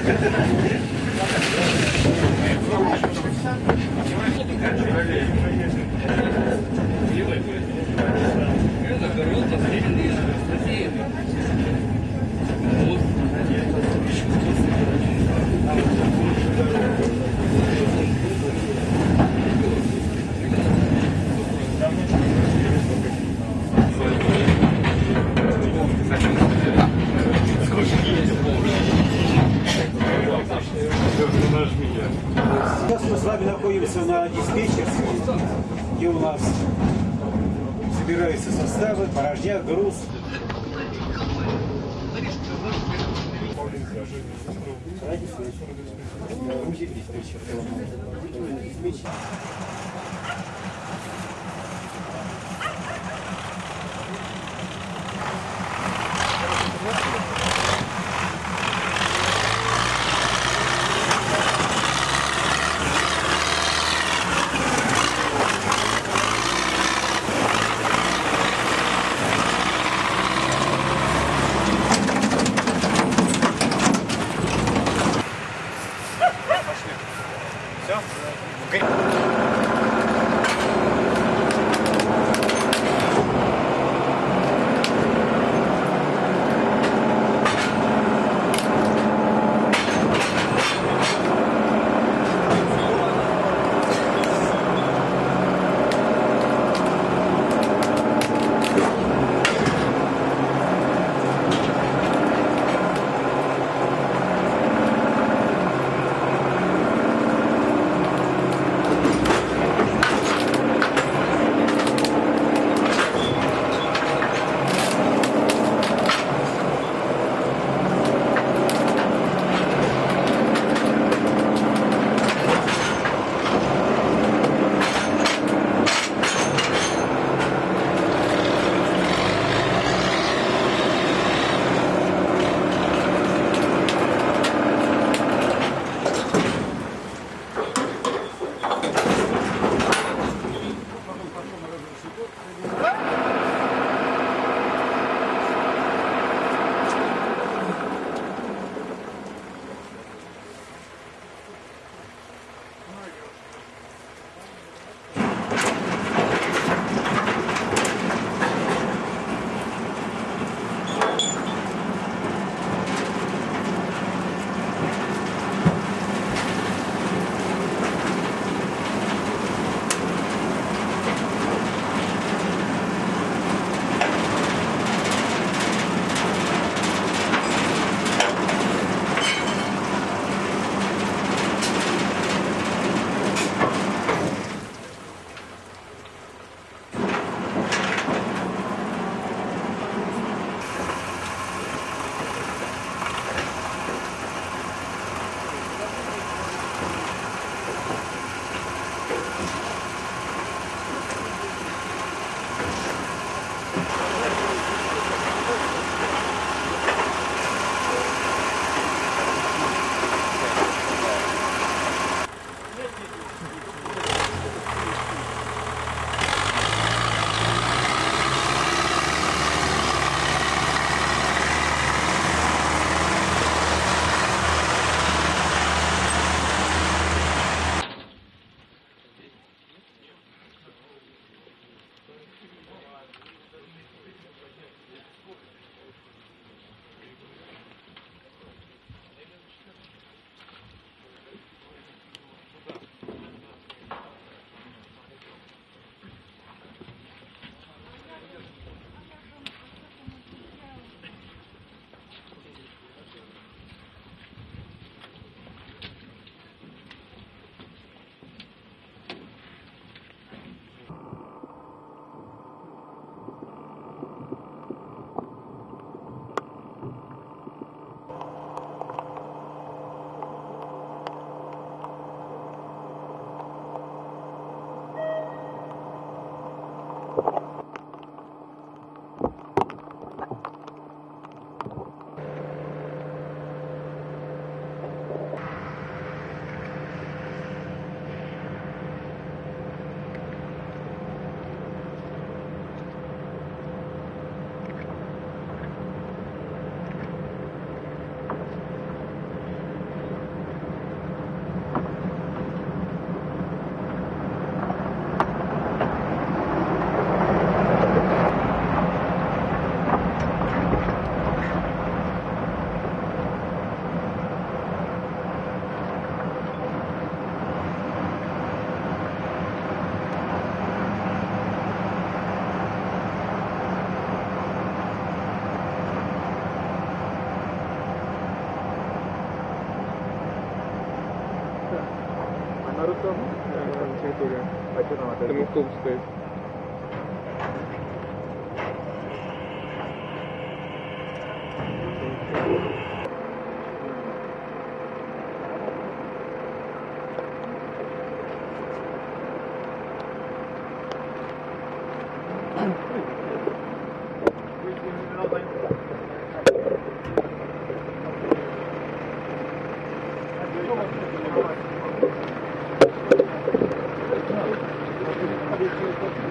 すげえ。Сейчас мы с вами находимся на диспетчерской, где у нас собираются составы, порожняк, груз. Диспетчер. Диспетчер. Наруто на территории. Там автобус стоит. Давай.